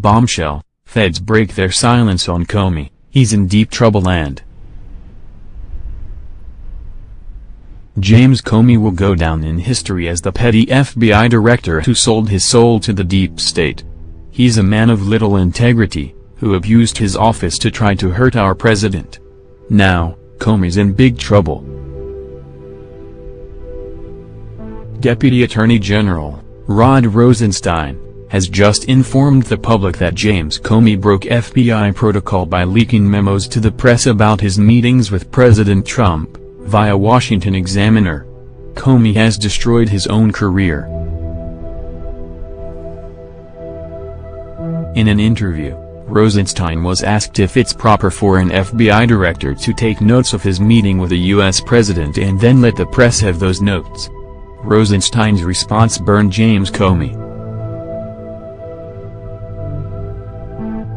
Bombshell, feds break their silence on Comey, he's in deep trouble and James Comey will go down in history as the petty FBI director who sold his soul to the deep state. He's a man of little integrity, who abused his office to try to hurt our president. Now, Comey's in big trouble. Deputy Attorney General, Rod Rosenstein, has just informed the public that James Comey broke FBI protocol by leaking memos to the press about his meetings with President Trump, via Washington Examiner. Comey has destroyed his own career. In an interview, Rosenstein was asked if it's proper for an FBI director to take notes of his meeting with a U.S. president and then let the press have those notes. Rosenstein's response burned James Comey.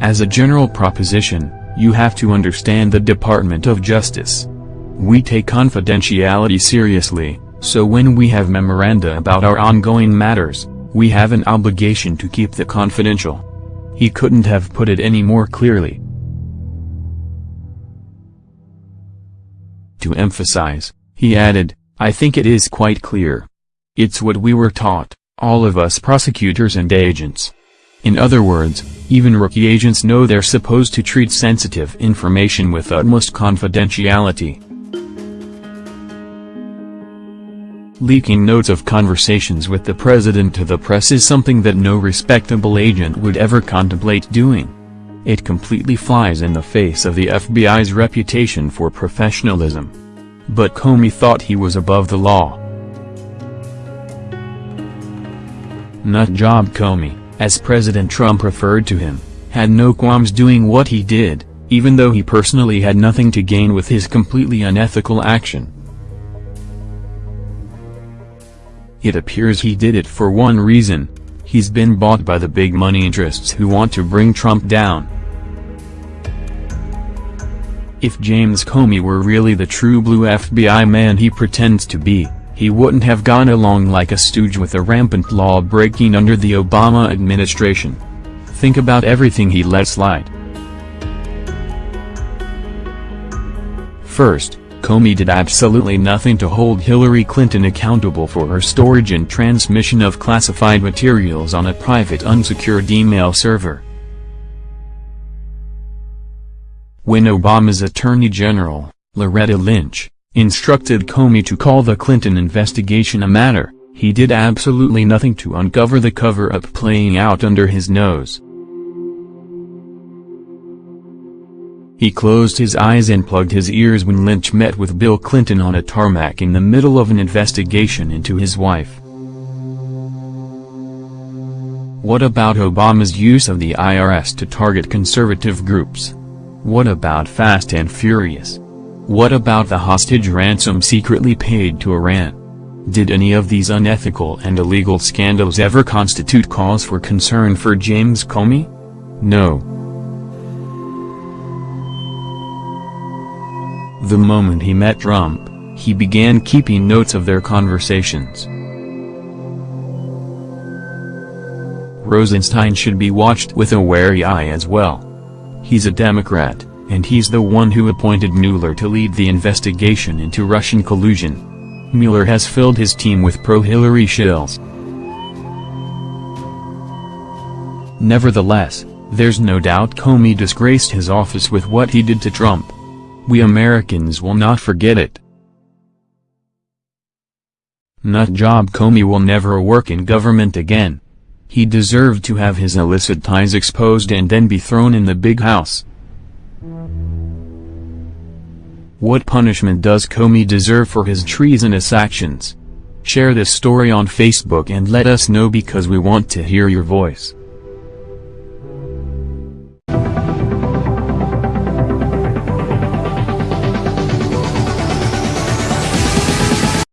As a general proposition, you have to understand the Department of Justice. We take confidentiality seriously, so when we have memoranda about our ongoing matters, we have an obligation to keep the confidential. He couldn't have put it any more clearly. To emphasize, he added, I think it is quite clear. It's what we were taught, all of us prosecutors and agents. In other words, even rookie agents know they're supposed to treat sensitive information with utmost confidentiality. Leaking notes of conversations with the president to the press is something that no respectable agent would ever contemplate doing. It completely flies in the face of the FBI's reputation for professionalism. But Comey thought he was above the law. Nut job Comey, as President Trump referred to him, had no qualms doing what he did, even though he personally had nothing to gain with his completely unethical action. It appears he did it for one reason, he's been bought by the big money interests who want to bring Trump down. If James Comey were really the true blue FBI man he pretends to be, he wouldn't have gone along like a stooge with a rampant law-breaking under the Obama administration. Think about everything he let slide. First, Comey did absolutely nothing to hold Hillary Clinton accountable for her storage and transmission of classified materials on a private unsecured email server. When Obama's Attorney General, Loretta Lynch, instructed Comey to call the Clinton investigation a matter, he did absolutely nothing to uncover the cover-up playing out under his nose. He closed his eyes and plugged his ears when Lynch met with Bill Clinton on a tarmac in the middle of an investigation into his wife. What about Obama's use of the IRS to target conservative groups? What about Fast and Furious? What about the hostage ransom secretly paid to Iran? Did any of these unethical and illegal scandals ever constitute cause for concern for James Comey? No. The moment he met Trump, he began keeping notes of their conversations. Rosenstein should be watched with a wary eye as well. He's a Democrat, and he's the one who appointed Mueller to lead the investigation into Russian collusion. Mueller has filled his team with pro-Hillary shills. Nevertheless, there's no doubt Comey disgraced his office with what he did to Trump. We Americans will not forget it. Nutjob Comey will never work in government again. He deserved to have his illicit ties exposed and then be thrown in the big house. What punishment does Comey deserve for his treasonous actions? Share this story on Facebook and let us know because we want to hear your voice.